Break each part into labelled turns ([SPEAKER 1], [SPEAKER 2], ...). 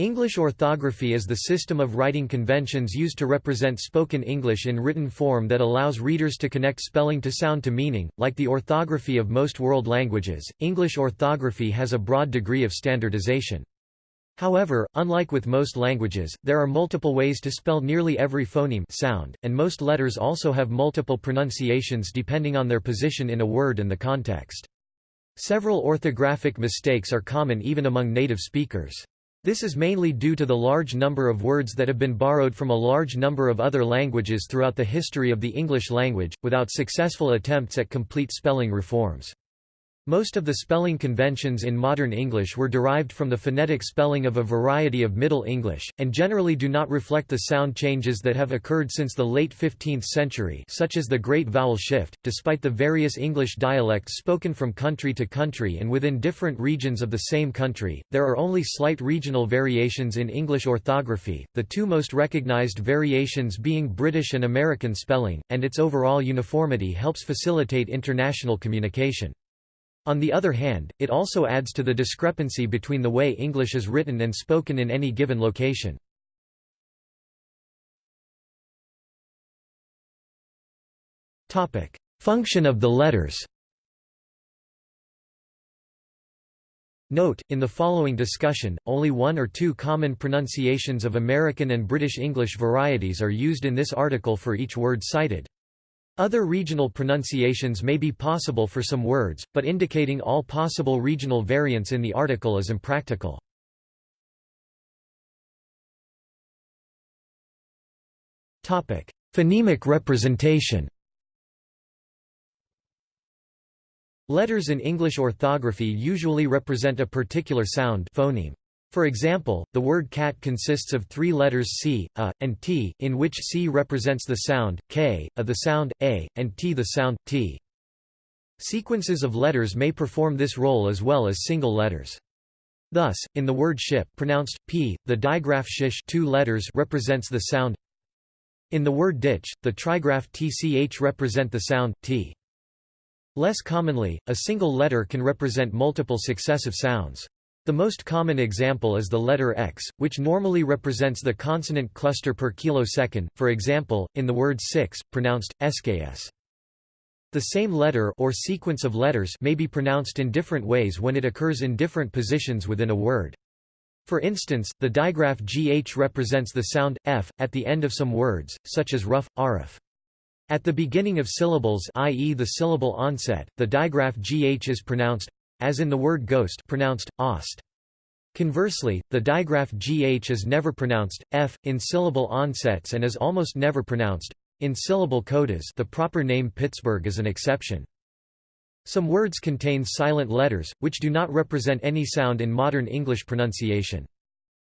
[SPEAKER 1] English orthography is the system of writing conventions used to represent spoken English in written form that allows readers to connect spelling to sound to meaning. Like the orthography of most world languages, English orthography has a broad degree of standardization. However, unlike with most languages, there are multiple ways to spell nearly every phoneme sound, and most letters also have multiple pronunciations depending on their position in a word and the context. Several orthographic mistakes are common even among native speakers. This is mainly due to the large number of words that have been borrowed from a large number of other languages throughout the history of the English language, without successful attempts at complete spelling reforms. Most of the spelling conventions in modern English were derived from the phonetic spelling of a variety of Middle English, and generally do not reflect the sound changes that have occurred since the late 15th century such as the Great Vowel Shift. Despite the various English dialects spoken from country to country and within different regions of the same country, there are only slight regional variations in English orthography, the two most recognized variations being British and American spelling, and its overall uniformity helps facilitate international communication. On the other hand, it also adds to the discrepancy between the way English is written and spoken in any given location. Function of the letters Note, in the following discussion, only one or two common pronunciations of American and British English varieties are used in this article for each word cited. Other regional pronunciations may be possible for some words, but indicating all possible regional variants in the article is impractical. Topic: Phonemic representation Letters in English orthography usually represent a particular sound phoneme. For example, the word cat consists of three letters C, A, and T, in which C represents the sound, K, A the sound, A, and T the sound, T. Sequences of letters may perform this role as well as single letters. Thus, in the word ship pronounced p, the digraph shish two letters represents the sound. In the word ditch, the trigraph tch represent the sound t. Less commonly, a single letter can represent multiple successive sounds. The most common example is the letter X, which normally represents the consonant cluster per kilosecond, for example, in the word six, pronounced, sks. The same letter or sequence of letters may be pronounced in different ways when it occurs in different positions within a word. For instance, the digraph gh represents the sound, f, at the end of some words, such as rough, arif. At the beginning of syllables i.e. the syllable onset, the digraph gh is pronounced as in the word ghost pronounced, ost. Conversely, the digraph gh is never pronounced, f, in syllable onsets and is almost never pronounced, in syllable codas the proper name Pittsburgh is an exception. Some words contain silent letters, which do not represent any sound in modern English pronunciation.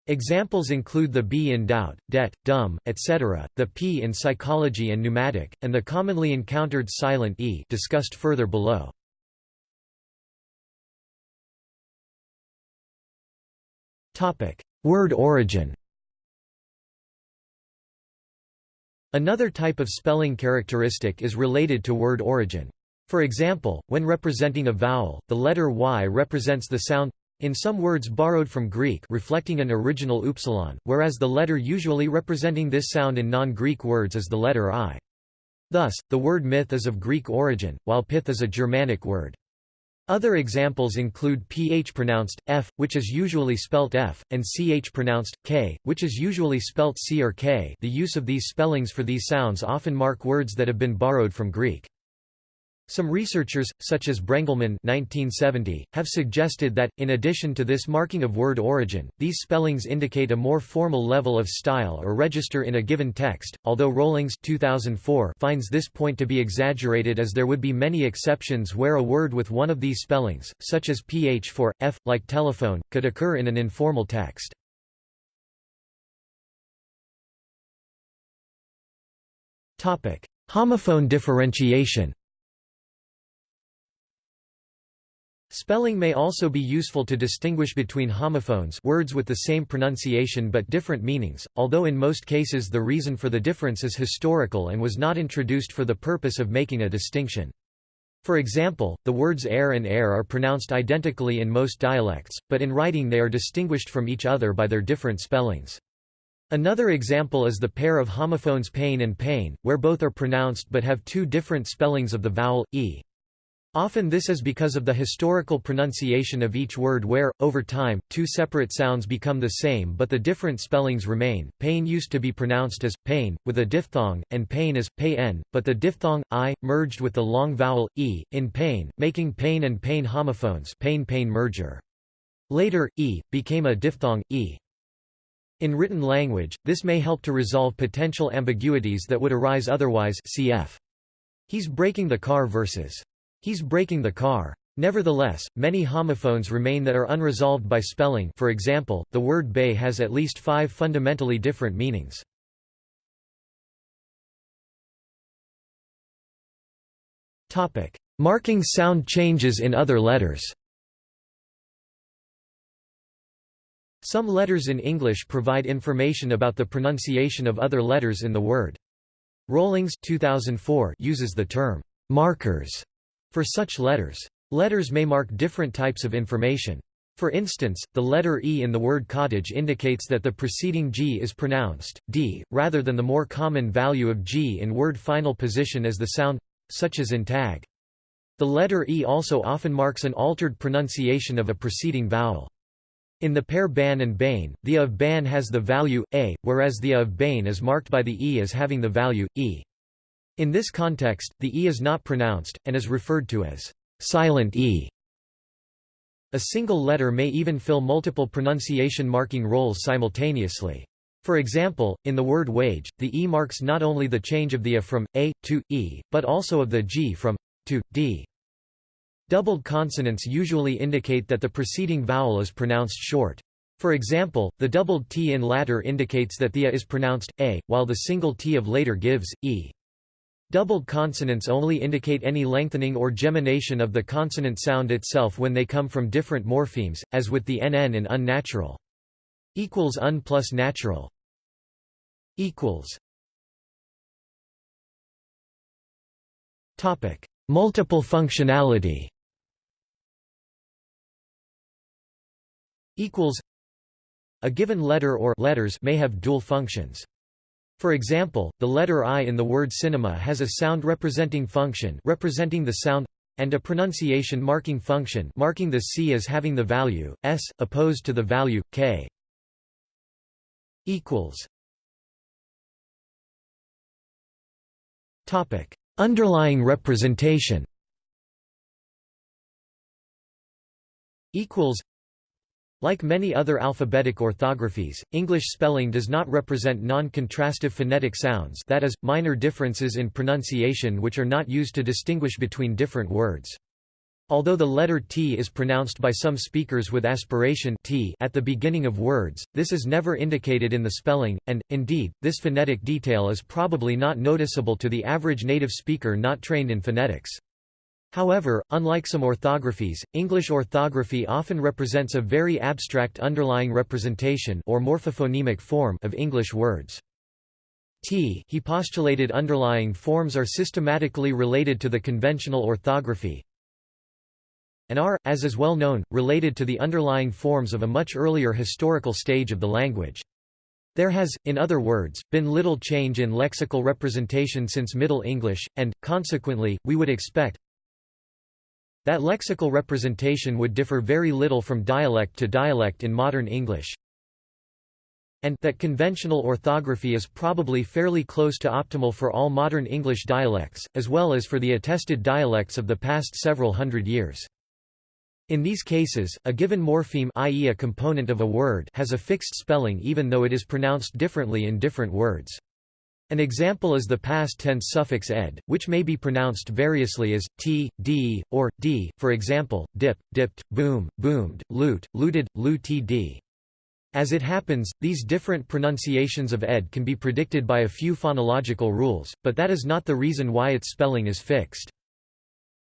[SPEAKER 1] Examples include the b in doubt, debt, dumb, etc., the p in psychology and pneumatic, and the commonly encountered silent e discussed further below. Word origin Another type of spelling characteristic is related to word origin. For example, when representing a vowel, the letter y represents the sound in some words borrowed from Greek reflecting an original upsilon, whereas the letter usually representing this sound in non-Greek words is the letter i. Thus, the word myth is of Greek origin, while pith is a Germanic word. Other examples include ph pronounced f, which is usually spelt f, and ch pronounced k, which is usually spelt c or k. The use of these spellings for these sounds often mark words that have been borrowed from Greek. Some researchers, such as Brengelman 1970, have suggested that, in addition to this marking of word origin, these spellings indicate a more formal level of style or register in a given text, although Rollings 2004 finds this point to be exaggerated as there would be many exceptions where a word with one of these spellings, such as ph for, f, like telephone, could occur in an informal text. Homophone differentiation Spelling may also be useful to distinguish between homophones words with the same pronunciation but different meanings, although in most cases the reason for the difference is historical and was not introduced for the purpose of making a distinction. For example, the words heir and air are pronounced identically in most dialects, but in writing they are distinguished from each other by their different spellings. Another example is the pair of homophones pain and pane, where both are pronounced but have two different spellings of the vowel, e. Often this is because of the historical pronunciation of each word where, over time, two separate sounds become the same but the different spellings remain. Pain used to be pronounced as pain, with a diphthong, and pain as pain, but the diphthong i merged with the long vowel e in pain, making pain and pain homophones. Pain-pain merger. Later, e became a diphthong e. In written language, this may help to resolve potential ambiguities that would arise otherwise. Cf. He's breaking the car versus He's breaking the car. Nevertheless, many homophones remain that are unresolved by spelling for example, the word bay has at least five fundamentally different meanings. Marking sound changes in other letters Some letters in English provide information about the pronunciation of other letters in the word. Rollings 2004 uses the term markers for such letters. Letters may mark different types of information. For instance, the letter E in the word cottage indicates that the preceding G is pronounced D, rather than the more common value of G in word final position as the sound, such as in tag. The letter E also often marks an altered pronunciation of a preceding vowel. In the pair ban and bane, the of ban has the value a, whereas the of bane is marked by the e as having the value e. In this context, the E is not pronounced, and is referred to as silent E. A single letter may even fill multiple pronunciation marking roles simultaneously. For example, in the word wage, the E marks not only the change of the A from A to E, but also of the G from to D. Doubled consonants usually indicate that the preceding vowel is pronounced short. For example, the doubled T in latter indicates that the A is pronounced A, while the single T of later gives E. Doubled consonants only indicate any lengthening or gemination of the consonant sound itself when they come from different morphemes, as with the nn in unnatural. Equals un plus natural. Equals. Topic: Multiple functionality. Equals. A given letter or letters may have dual functions. For example, the letter I in the word cinema has a sound representing function representing the sound and a pronunciation marking function marking the C as having the value s opposed to the value k. underlying representation. Equals like many other alphabetic orthographies, English spelling does not represent non-contrastive phonetic sounds that is, minor differences in pronunciation which are not used to distinguish between different words. Although the letter T is pronounced by some speakers with aspiration t at the beginning of words, this is never indicated in the spelling, and, indeed, this phonetic detail is probably not noticeable to the average native speaker not trained in phonetics. However, unlike some orthographies, English orthography often represents a very abstract underlying representation or morphophonemic form of English words. T he postulated underlying forms are systematically related to the conventional orthography, and are, as is well known, related to the underlying forms of a much earlier historical stage of the language. There has, in other words, been little change in lexical representation since Middle English, and, consequently, we would expect, that lexical representation would differ very little from dialect to dialect in modern English, and that conventional orthography is probably fairly close to optimal for all modern English dialects, as well as for the attested dialects of the past several hundred years. In these cases, a given morpheme i.e. a component of a word has a fixed spelling even though it is pronounced differently in different words. An example is the past tense suffix ed, which may be pronounced variously as t, d, or d, for example, dip, dipped, boom, boomed, loot, looted, lootd. As it happens, these different pronunciations of ed can be predicted by a few phonological rules, but that is not the reason why its spelling is fixed.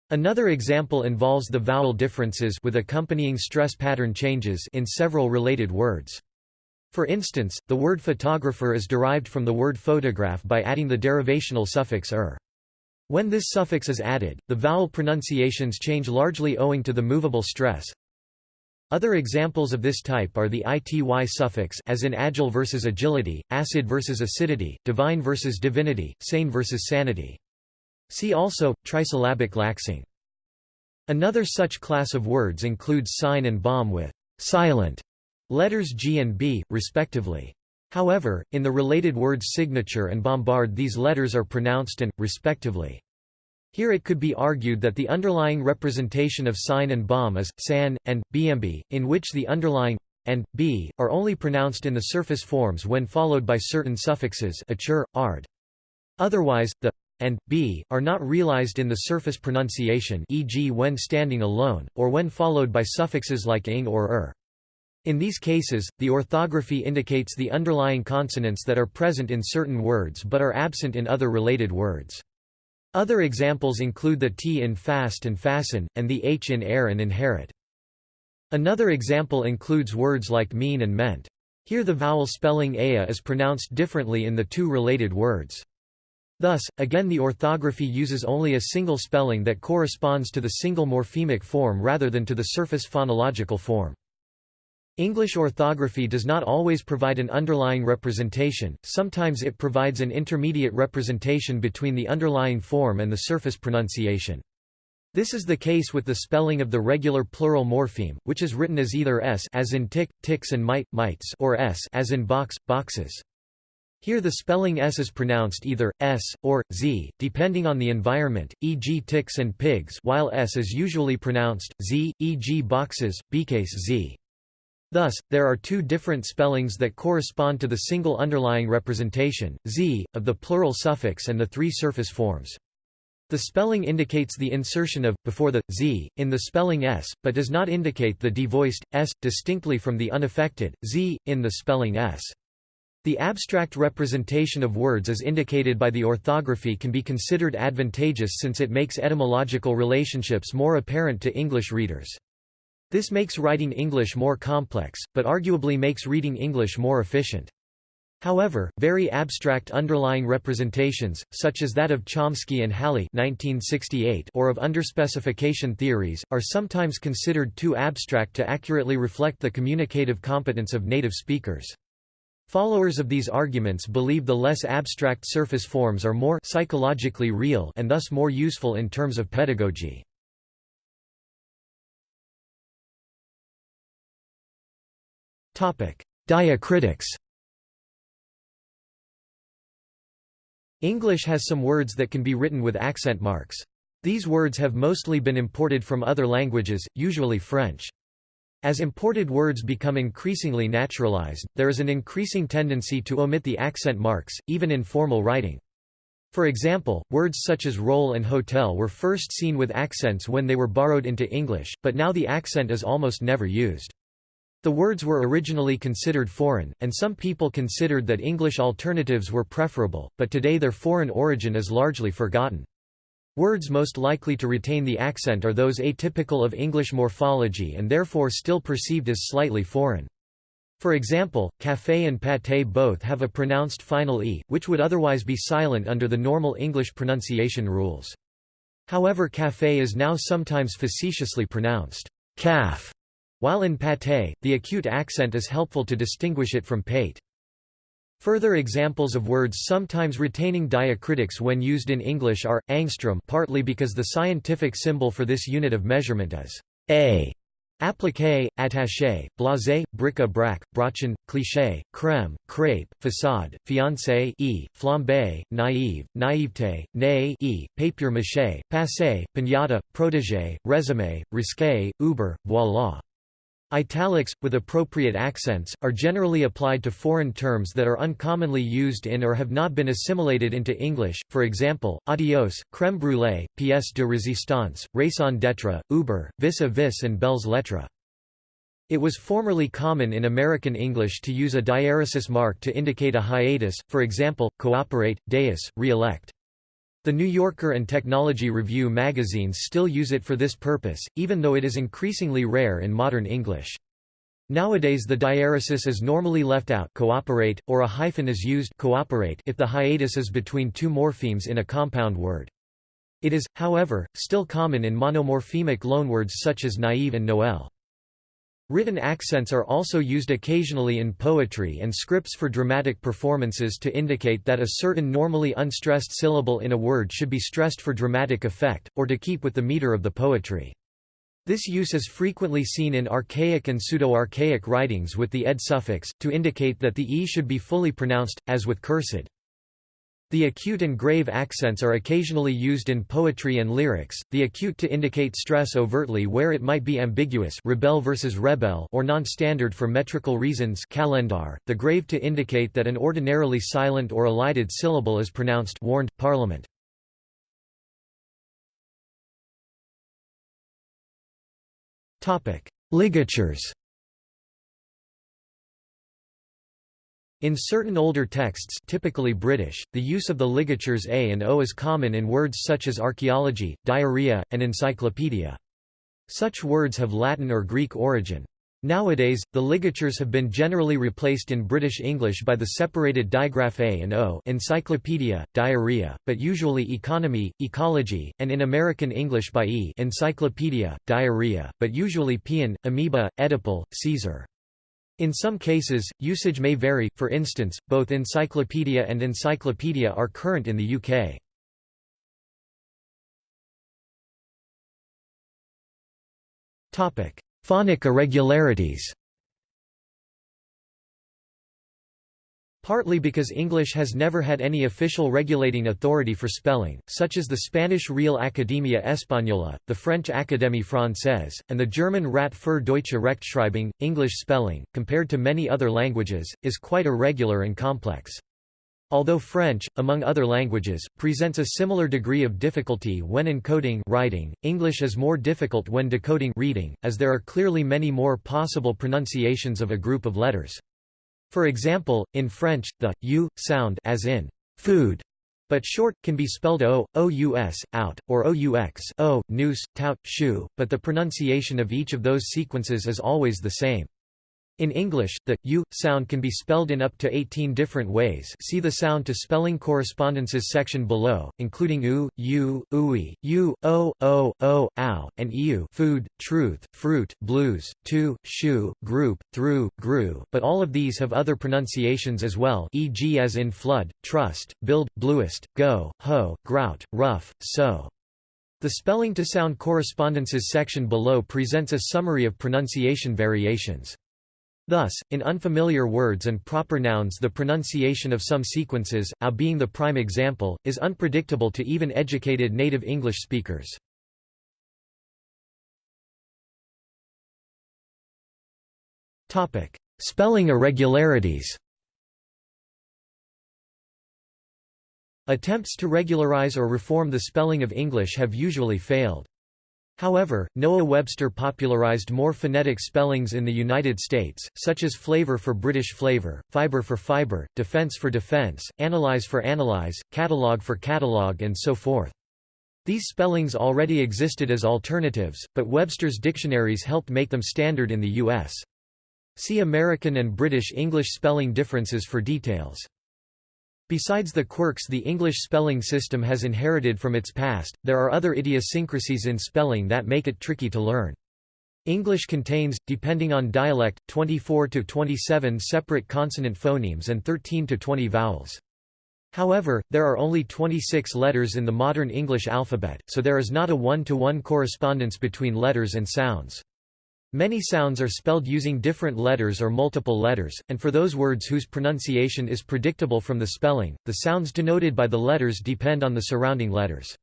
[SPEAKER 1] Another example involves the vowel differences with accompanying stress pattern changes in several related words. For instance, the word photographer is derived from the word photograph by adding the derivational suffix er. When this suffix is added, the vowel pronunciations change largely owing to the movable stress. Other examples of this type are the ity suffix as in agile versus agility, acid versus acidity, divine versus divinity, sane versus sanity. See also, trisyllabic laxing. Another such class of words includes sign and bomb with silent letters G and B, respectively. However, in the related words signature and bombard these letters are pronounced and, respectively. Here it could be argued that the underlying representation of sign and bomb is san and bmb, in which the underlying and b are only pronounced in the surface forms when followed by certain suffixes achur, ard. Otherwise, the and b are not realized in the surface pronunciation, e.g., when standing alone, or when followed by suffixes like ing or er. In these cases, the orthography indicates the underlying consonants that are present in certain words but are absent in other related words. Other examples include the T in fast and fasten, and the H in heir and inherit. Another example includes words like mean and meant. Here the vowel spelling aya is pronounced differently in the two related words. Thus, again the orthography uses only a single spelling that corresponds to the single morphemic form rather than to the surface phonological form. English orthography does not always provide an underlying representation, sometimes it provides an intermediate representation between the underlying form and the surface pronunciation. This is the case with the spelling of the regular plural morpheme, which is written as either s as in tick, ticks and mite, mites or s as in box, boxes. Here the spelling s is pronounced either s or z, depending on the environment, e.g. ticks and pigs, while s is usually pronounced z, e.g. boxes, bcase z. Thus, there are two different spellings that correspond to the single underlying representation, z, of the plural suffix and the three surface forms. The spelling indicates the insertion of, before the, z, in the spelling s, but does not indicate the devoiced, s, distinctly from the unaffected, z, in the spelling s. The abstract representation of words as indicated by the orthography can be considered advantageous since it makes etymological relationships more apparent to English readers. This makes writing English more complex, but arguably makes reading English more efficient. However, very abstract underlying representations, such as that of Chomsky and Halle 1968 or of underspecification theories, are sometimes considered too abstract to accurately reflect the communicative competence of native speakers. Followers of these arguments believe the less abstract surface forms are more psychologically real and thus more useful in terms of pedagogy. Diacritics English has some words that can be written with accent marks. These words have mostly been imported from other languages, usually French. As imported words become increasingly naturalized, there is an increasing tendency to omit the accent marks, even in formal writing. For example, words such as roll and hotel were first seen with accents when they were borrowed into English, but now the accent is almost never used. The words were originally considered foreign, and some people considered that English alternatives were preferable, but today their foreign origin is largely forgotten. Words most likely to retain the accent are those atypical of English morphology and therefore still perceived as slightly foreign. For example, café and pâté both have a pronounced final e, which would otherwise be silent under the normal English pronunciation rules. However café is now sometimes facetiously pronounced calf while in pâté, the acute accent is helpful to distinguish it from pate. Further examples of words sometimes retaining diacritics when used in English are, angstrom partly because the scientific symbol for this unit of measurement is A. Appliqué, attaché, blasé, bric-à-brac, brochin, cliché, crème, crêpe, façade, fiancé e, flambé, naïve, naïveté, né e, papier-mâché, passé, piñata, protégé, résumé, risqué, uber, voilà. Italics, with appropriate accents, are generally applied to foreign terms that are uncommonly used in or have not been assimilated into English, for example, adios, crème brûlée, pièce de résistance, raison d'être, uber, vis-a-vis and belles lettres. It was formerly common in American English to use a diaeresis mark to indicate a hiatus, for example, cooperate, deus, re-elect. The New Yorker and Technology Review magazines still use it for this purpose, even though it is increasingly rare in modern English. Nowadays the diaeresis is normally left out cooperate, or a hyphen is used cooperate if the hiatus is between two morphemes in a compound word. It is, however, still common in monomorphemic loanwords such as naive and Noel. Written accents are also used occasionally in poetry and scripts for dramatic performances to indicate that a certain normally unstressed syllable in a word should be stressed for dramatic effect, or to keep with the meter of the poetry. This use is frequently seen in archaic and pseudo-archaic writings with the ed suffix, to indicate that the e should be fully pronounced, as with cursive. The acute and grave accents are occasionally used in poetry and lyrics, the acute to indicate stress overtly where it might be ambiguous rebel versus rebel or non-standard for metrical reasons calendar, the grave to indicate that an ordinarily silent or elided syllable is pronounced warned, parliament. Ligatures In certain older texts typically British, the use of the ligatures A and O is common in words such as archaeology, diarrhea, and encyclopedia. Such words have Latin or Greek origin. Nowadays, the ligatures have been generally replaced in British English by the separated digraph A and O encyclopedia, diarrhea, but usually economy, ecology, and in American English by E encyclopedia, diarrhea, but usually peon, amoeba, Oedipal, Caesar. In some cases, usage may vary, for instance, both encyclopedia and encyclopedia are current in the UK. Phonic irregularities Partly because English has never had any official regulating authority for spelling, such as the Spanish Real Academia Española, the French Académie Française, and the German Rat für Deutsche Rechtschreibung, English spelling, compared to many other languages, is quite irregular and complex. Although French, among other languages, presents a similar degree of difficulty when encoding writing, English is more difficult when decoding reading, as there are clearly many more possible pronunciations of a group of letters. For example, in French, the u sound as in food but short, can be spelled o, ous, out, or aux, o, noose, tout, shoe, but the pronunciation of each of those sequences is always the same. In English, the u sound can be spelled in up to 18 different ways see the sound to spelling correspondences section below, including u, u, ui, u, o, o, o, ow, and eu food, truth, fruit, blues, to, shoe, group, through, grew, but all of these have other pronunciations as well e.g. as in flood, trust, build, bluest, go, ho, grout, rough, so. The spelling to sound correspondences section below presents a summary of pronunciation variations. Thus, in unfamiliar words and proper nouns the pronunciation of some sequences, a being the prime example, is unpredictable to even educated native English speakers. Spelling irregularities Attempts to regularize or reform the spelling of English have usually failed. However, Noah Webster popularized more phonetic spellings in the United States, such as flavor for British flavor, fiber for fiber, defense for defense, analyze for analyze, catalog for catalog and so forth. These spellings already existed as alternatives, but Webster's dictionaries helped make them standard in the U.S. See American and British English spelling differences for details. Besides the quirks the English spelling system has inherited from its past, there are other idiosyncrasies in spelling that make it tricky to learn. English contains, depending on dialect, 24 to 27 separate consonant phonemes and 13 to 20 vowels. However, there are only 26 letters in the modern English alphabet, so there is not a one-to-one -one correspondence between letters and sounds. Many sounds are spelled using different letters or multiple letters, and for those words whose pronunciation is predictable from the spelling, the sounds denoted by the letters depend on the surrounding letters.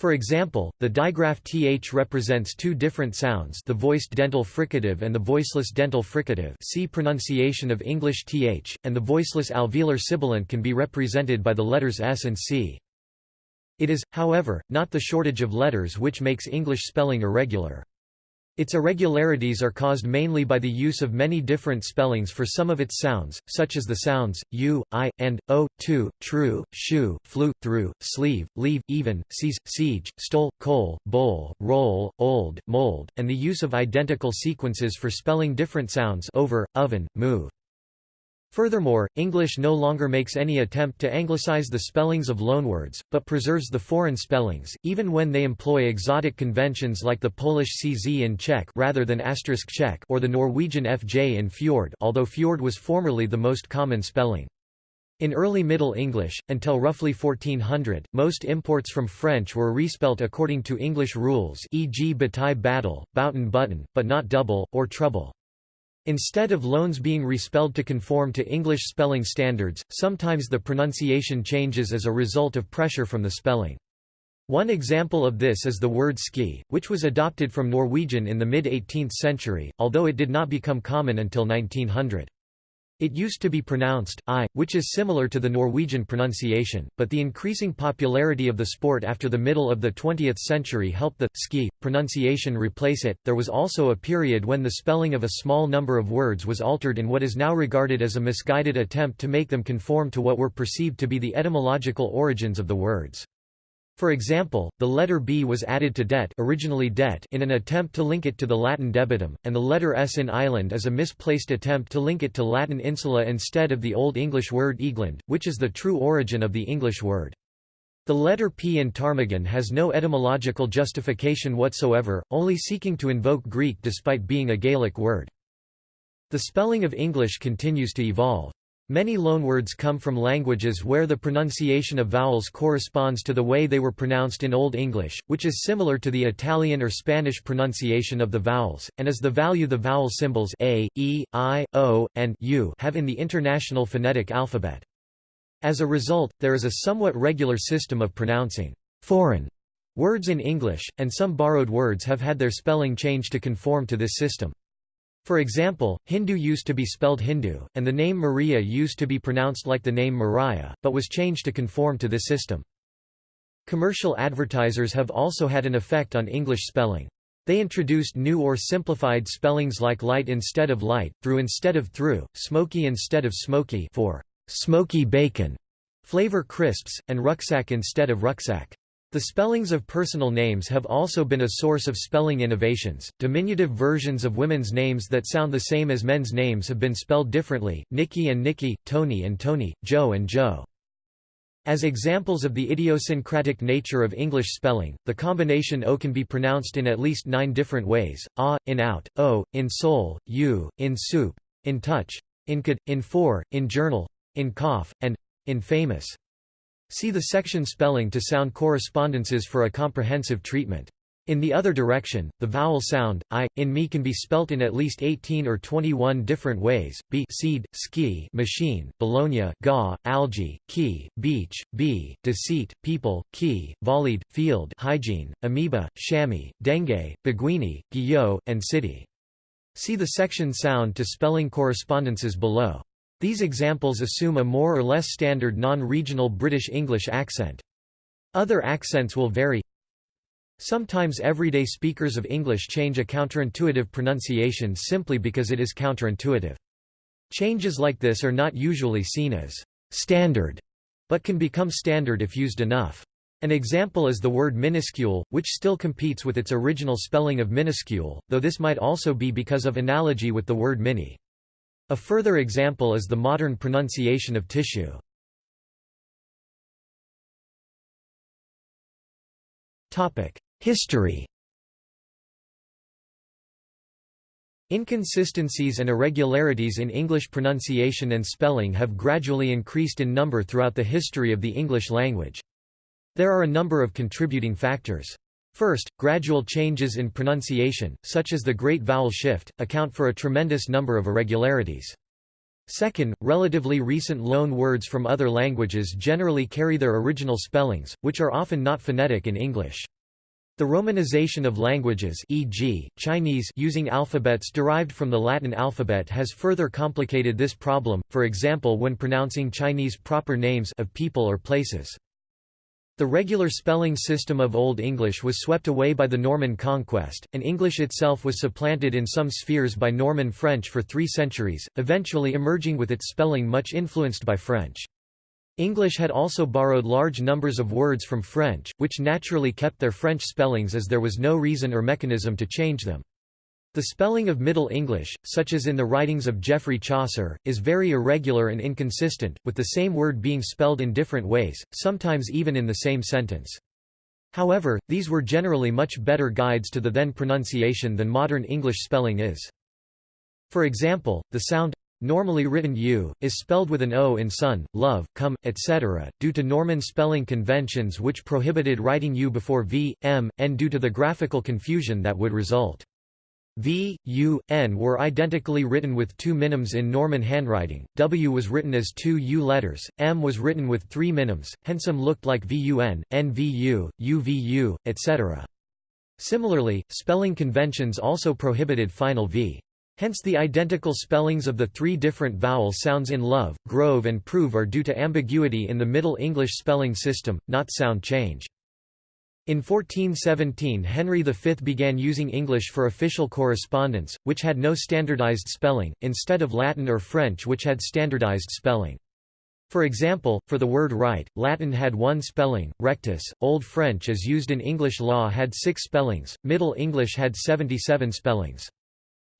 [SPEAKER 1] For example, the digraph th represents two different sounds the voiced dental fricative and the voiceless dental fricative see pronunciation of English th, and the voiceless alveolar sibilant can be represented by the letters s and c. It is, however, not the shortage of letters which makes English spelling irregular. Its irregularities are caused mainly by the use of many different spellings for some of its sounds, such as the sounds, u, i, and, o, to, true, shoe, flew, through, sleeve, leave, even, seize, siege, stole, coal, bowl, roll, old, mold, and the use of identical sequences for spelling different sounds over, oven, move. Furthermore, English no longer makes any attempt to anglicize the spellings of loanwords, but preserves the foreign spellings, even when they employ exotic conventions like the Polish CZ in Czech rather than asterisk Czech or the Norwegian FJ in fjord although fjord was formerly the most common spelling. In early Middle English, until roughly 1400, most imports from French were respelt according to English rules e.g. bataille battle, bouten button, but not double, or trouble. Instead of loans being respelled to conform to English spelling standards, sometimes the pronunciation changes as a result of pressure from the spelling. One example of this is the word ski, which was adopted from Norwegian in the mid-18th century, although it did not become common until 1900. It used to be pronounced I, which is similar to the Norwegian pronunciation, but the increasing popularity of the sport after the middle of the 20th century helped the ski pronunciation replace it. There was also a period when the spelling of a small number of words was altered in what is now regarded as a misguided attempt to make them conform to what were perceived to be the etymological origins of the words. For example, the letter B was added to debt, originally det in an attempt to link it to the Latin debitum, and the letter S in island is a misplaced attempt to link it to Latin insula instead of the Old English word Eagland, which is the true origin of the English word. The letter P in ptarmigan has no etymological justification whatsoever, only seeking to invoke Greek despite being a Gaelic word. The spelling of English continues to evolve. Many loanwords come from languages where the pronunciation of vowels corresponds to the way they were pronounced in Old English, which is similar to the Italian or Spanish pronunciation of the vowels, and is the value the vowel symbols a, e, i, o, and u have in the International Phonetic Alphabet. As a result, there is a somewhat regular system of pronouncing foreign words in English, and some borrowed words have had their spelling changed to conform to this system. For example, Hindu used to be spelled Hindu, and the name Maria used to be pronounced like the name Mariah, but was changed to conform to this system. Commercial advertisers have also had an effect on English spelling. They introduced new or simplified spellings like light instead of light, through instead of through, smoky instead of smoky for smoky bacon, flavor crisps, and rucksack instead of rucksack. The spellings of personal names have also been a source of spelling innovations. Diminutive versions of women's names that sound the same as men's names have been spelled differently Nikki and Nicky, Toni and Tony, Jo and Joe. As examples of the idiosyncratic nature of English spelling, the combination O can be pronounced in at least nine different ways, ah, in out, o, in soul, u, in soup, in touch, in could, in for, in journal, in cough, and in famous. See the section spelling to sound correspondences for a comprehensive treatment. In the other direction, the vowel sound, i, in me can be spelt in at least 18 or 21 different ways, b seed, ski machine, bologna ga, algae, key, beach, b, deceit, people, key, volleyed, field hygiene, amoeba, chamois, dengue, beguini, guillot, and city. See the section sound to spelling correspondences below. These examples assume a more or less standard non-regional British English accent. Other accents will vary. Sometimes everyday speakers of English change a counterintuitive pronunciation simply because it is counterintuitive. Changes like this are not usually seen as standard, but can become standard if used enough. An example is the word minuscule, which still competes with its original spelling of minuscule, though this might also be because of analogy with the word mini. A further example is the modern pronunciation of tissue. History Inconsistencies and irregularities in English pronunciation and spelling have gradually increased in number throughout the history of the English language. There are a number of contributing factors. First, gradual changes in pronunciation, such as the Great Vowel Shift, account for a tremendous number of irregularities. Second, relatively recent loan words from other languages generally carry their original spellings, which are often not phonetic in English. The romanization of languages e.g., Chinese using alphabets derived from the Latin alphabet has further complicated this problem, for example when pronouncing Chinese proper names of people or places. The regular spelling system of Old English was swept away by the Norman conquest, and English itself was supplanted in some spheres by Norman French for three centuries, eventually emerging with its spelling much influenced by French. English had also borrowed large numbers of words from French, which naturally kept their French spellings as there was no reason or mechanism to change them. The spelling of Middle English, such as in the writings of Geoffrey Chaucer, is very irregular and inconsistent, with the same word being spelled in different ways, sometimes even in the same sentence. However, these were generally much better guides to the then pronunciation than modern English spelling is. For example, the sound normally written u, is spelled with an o in son, love, come, etc., due to Norman spelling conventions which prohibited writing u before v, m, n due to the graphical confusion that would result. V, U, N were identically written with two minims in Norman handwriting, W was written as two U letters, M was written with three minims, hence M looked like VUN, NVU, UVU, etc. Similarly, spelling conventions also prohibited final V. Hence the identical spellings of the three different vowel sounds in love, grove and prove are due to ambiguity in the Middle English spelling system, not sound change. In 1417 Henry V began using English for official correspondence, which had no standardized spelling, instead of Latin or French which had standardized spelling. For example, for the word right, Latin had one spelling, rectus, Old French as used in English law had six spellings, Middle English had 77 spellings.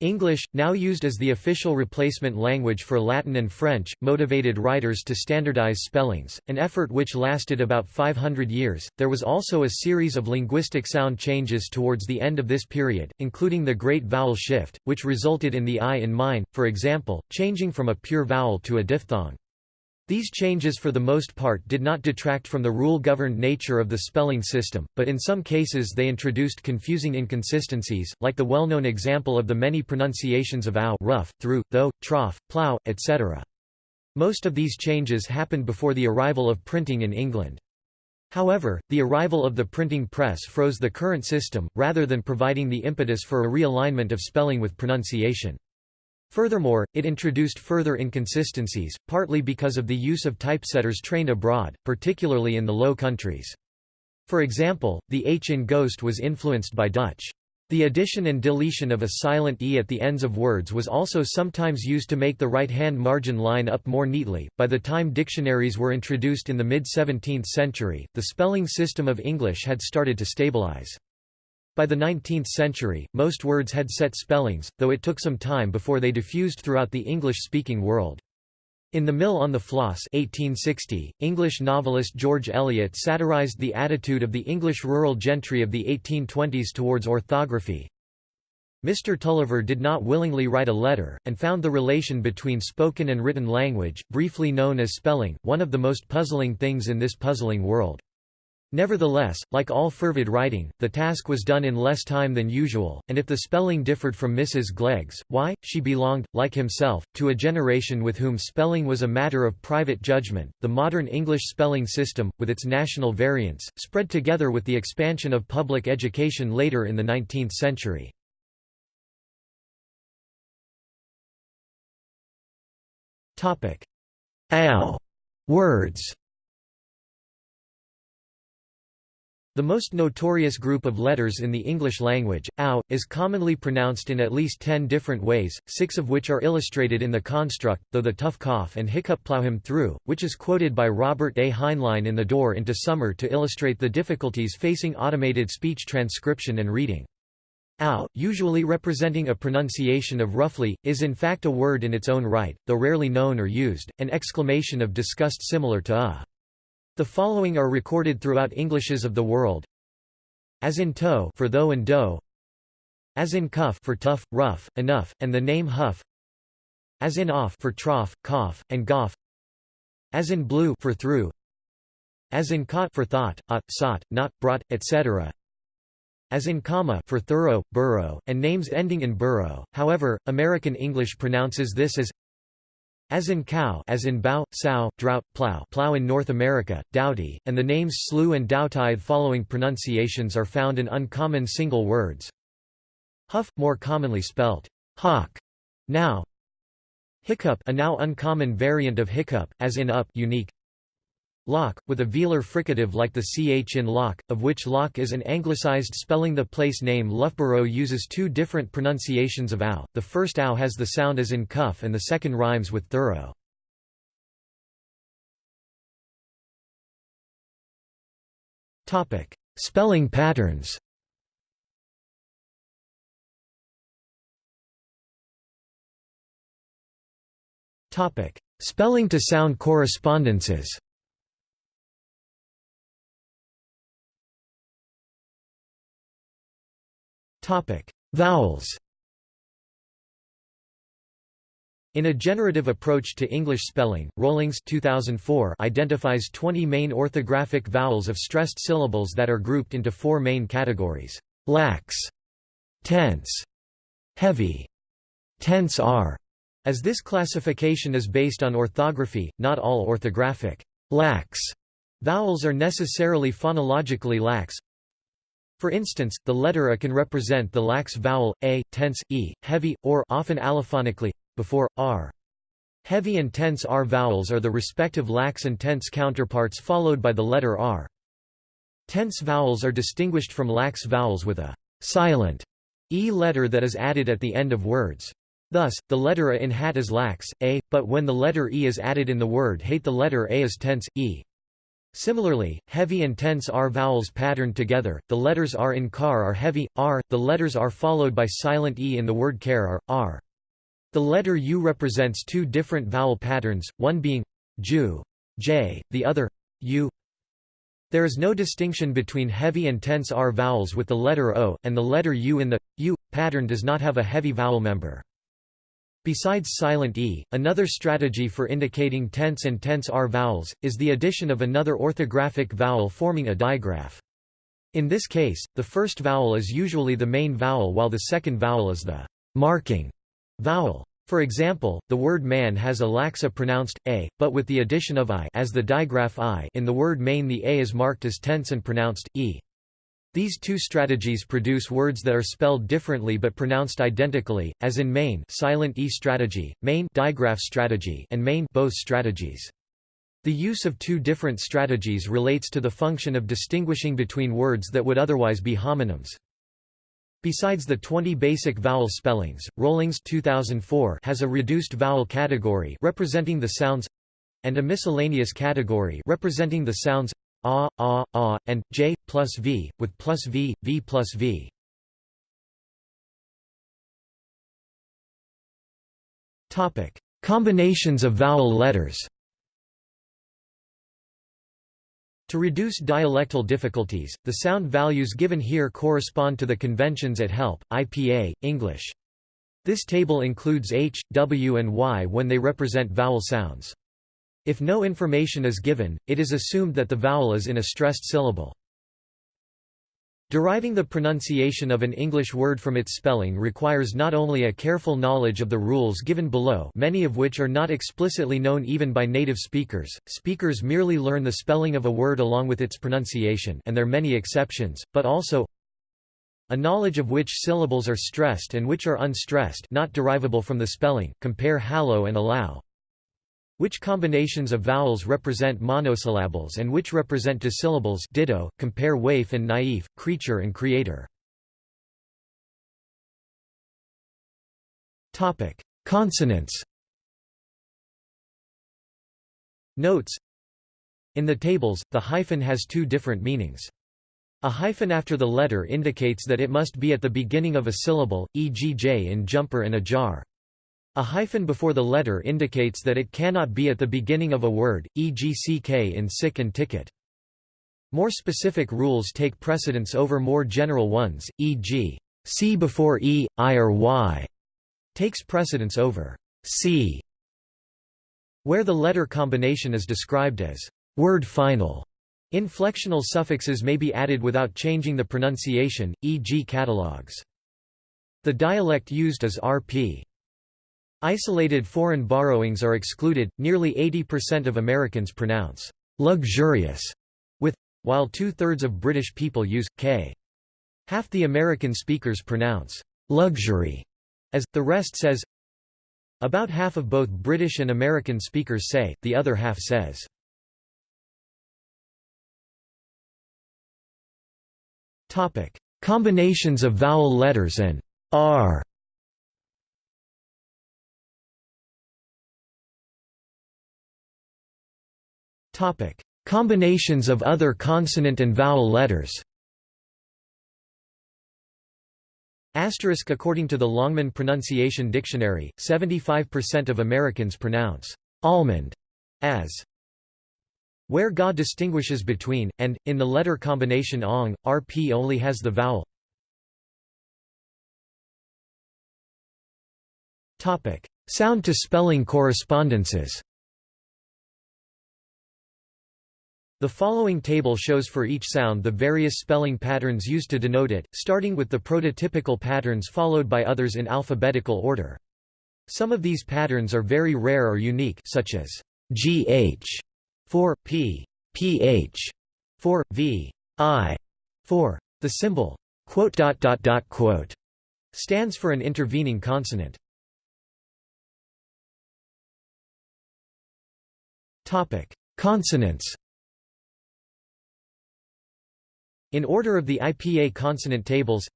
[SPEAKER 1] English, now used as the official replacement language for Latin and French, motivated writers to standardize spellings, an effort which lasted about 500 years. There was also a series of linguistic sound changes towards the end of this period, including the Great Vowel Shift, which resulted in the I in mine, for example, changing from a pure vowel to a diphthong. These changes for the most part did not detract from the rule-governed nature of the spelling system, but in some cases they introduced confusing inconsistencies, like the well-known example of the many pronunciations of ow rough, through, though, trough, plough, etc. Most of these changes happened before the arrival of printing in England. However, the arrival of the printing press froze the current system, rather than providing the impetus for a realignment of spelling with pronunciation. Furthermore, it introduced further inconsistencies, partly because of the use of typesetters trained abroad, particularly in the Low Countries. For example, the H in ghost was influenced by Dutch. The addition and deletion of a silent e at the ends of words was also sometimes used to make the right-hand margin line up more neatly. By the time dictionaries were introduced in the mid-17th century, the spelling system of English had started to stabilize. By the 19th century, most words had set spellings, though it took some time before they diffused throughout the English-speaking world. In The Mill on the Floss 1860, English novelist George Eliot satirized the attitude of the English rural gentry of the 1820s towards orthography. Mr. Tulliver did not willingly write a letter, and found the relation between spoken and written language, briefly known as spelling, one of the most puzzling things in this puzzling world. Nevertheless, like all fervid writing, the task was done in less time than usual, and if the spelling differed from Mrs. Glegg's, why, she belonged, like himself, to a generation with whom spelling was a matter of private judgment. The modern English spelling system, with its national variants, spread together with the expansion of public education later in the 19th century. Ow words The most notorious group of letters in the English language, ow, is commonly pronounced in at least ten different ways, six of which are illustrated in the construct, though the tough cough and hiccup plow him through, which is quoted by Robert A. Heinlein in The Door into Summer to illustrate the difficulties facing automated speech transcription and reading. Ow, usually representing a pronunciation of roughly, is in fact a word in its own right, though rarely known or used, an exclamation of disgust similar to a. The following are recorded throughout Englishes of the world. As in toe for though and dough. As in cuff for tough, rough, enough, and the name huff. As in off for trough, cough, and goff. As in blue for through. As in caught for thought, ought, sought, not, brought, etc. As in comma for thorough, burrow, and names ending in burrow. However, American English pronounces this as as in cow as in bow, sow, drought, plow plow in North America, doughty, and the names slew and dowtithe following pronunciations are found in uncommon single words. Huff, more commonly spelt hawk, now. Hiccup a now uncommon variant of hiccup, as in up unique. Lough, with a velar fricative like the ch in Loch, of which Lough is an anglicized spelling the place name Loughborough uses two different pronunciations of ow, the first ow has the sound as in cuff and the second rhymes with thorough. spelling patterns. Spelling to sound correspondences. Vowels. In a generative approach to English spelling, Rollings 2004 identifies 20 main orthographic vowels of stressed syllables that are grouped into four main categories: lax, tense, heavy, tense R. As this classification is based on orthography, not all orthographic lax vowels are necessarily phonologically lax. For instance, the letter A can represent the lax vowel, A, tense, E, heavy, or often allophonically, before, R. Heavy and tense R vowels are the respective lax and tense counterparts followed by the letter R. Tense vowels are distinguished from lax vowels with a silent E letter that is added at the end of words. Thus, the letter A in hat is lax, A, but when the letter E is added in the word hate the letter A is tense, E. Similarly, heavy and tense R vowels patterned together, the letters R in car are heavy, R, the letters R followed by silent E in the word care are, R. The letter U represents two different vowel patterns, one being ju, j, the other u. There is no distinction between heavy and tense R vowels with the letter O, and the letter U in the U pattern does not have a heavy vowel member. Besides silent E, another strategy for indicating tense and tense R vowels, is the addition of another orthographic vowel forming a digraph. In this case, the first vowel is usually the main vowel while the second vowel is the marking Vowel. For example, the word man has a laxa pronounced a, but with the addition of i as the digraph i in the word main the a is marked as tense and pronounced e. These two strategies produce words that are spelled differently but pronounced identically, as in main silent e strategy, main digraph strategy, and main both strategies. The use of two different strategies relates to the function of distinguishing between words that would otherwise be homonyms. Besides the 20 basic vowel spellings, Rollings 2004 has a reduced vowel category representing the sounds and a miscellaneous category representing the sounds a, a, a, and j plus v, with plus v, v plus v. Topic: Combinations of vowel letters. To reduce dialectal difficulties, the sound values given here correspond to the conventions at HELP, IPA, English. This table includes H, W and Y when they represent vowel sounds. If no information is given, it is assumed that the vowel is in a stressed syllable. Deriving the pronunciation of an English word from its spelling requires not only a careful knowledge of the rules given below many of which are not explicitly known even by native speakers, speakers merely learn the spelling of a word along with its pronunciation and there are many exceptions, but also a knowledge of which syllables are stressed and which are unstressed not derivable from the spelling, compare hallow and allow. Which combinations of vowels represent monosyllables and which represent disyllables ditto, compare waif and naif, creature and creator. Consonants Notes In the tables, the hyphen has two different meanings. A hyphen after the letter indicates that it must be at the beginning of a syllable, e.g. j in jumper and ajar. A hyphen before the letter indicates that it cannot be at the beginning of a word, e.g. ck in sick and ticket. More specific rules take precedence over more general ones, e.g. c before e, i or y takes precedence over c, where the letter combination is described as word final. Inflectional suffixes may be added without changing the pronunciation, e.g. catalogs. The dialect used is RP. Isolated foreign borrowings are excluded. Nearly 80% of Americans pronounce luxurious with, while two thirds of British people use k. Half the American speakers pronounce luxury as, the rest says. About half of both British and American speakers say, the other half says. Topic: Combinations of vowel letters and r. Combinations of other consonant and vowel letters. Asterisk According to the Longman Pronunciation Dictionary, 75% of Americans pronounce almond as where GA distinguishes between, and, in the letter combination ong, RP only has the vowel. Sound-to-spelling correspondences The following table shows for each sound the various spelling patterns used to denote it, starting with the prototypical patterns followed by others in alphabetical order. Some of these patterns are very rare or unique such as gh for p, ph for v, i for the symbol quote dot dot dot quote stands for an intervening consonant. Topic: Consonants in order of the IPA consonant tables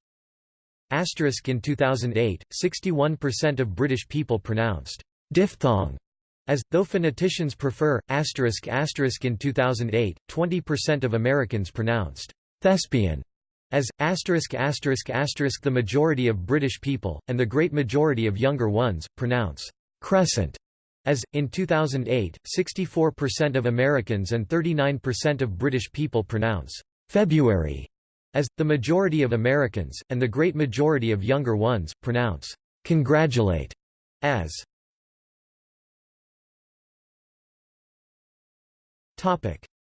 [SPEAKER 1] Asterisk in 2008, 61% of British people pronounced diphthong as, though phoneticians prefer, asterisk asterisk in 2008, 20% of Americans pronounced thespian as, asterisk asterisk asterisk the majority of British people, and the great majority of younger ones, pronounce crescent as, in 2008, 64% of Americans and 39% of British people pronounce February, as, the majority of Americans, and the great majority of younger ones, pronounce congratulate as.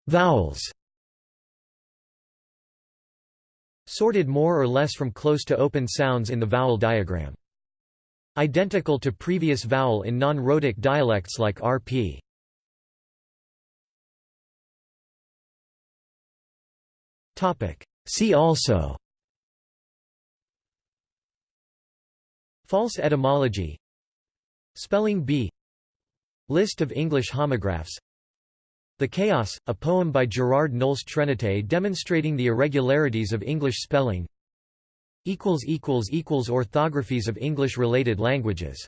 [SPEAKER 1] Vowels Sorted more or less from close to open sounds in the vowel diagram. Identical to previous vowel in non-rhotic dialects like RP. See also. False etymology. Spelling bee List of English homographs. The Chaos, a poem by Gerard Nolst Trenité demonstrating the irregularities of English spelling. Orthographies of English-related languages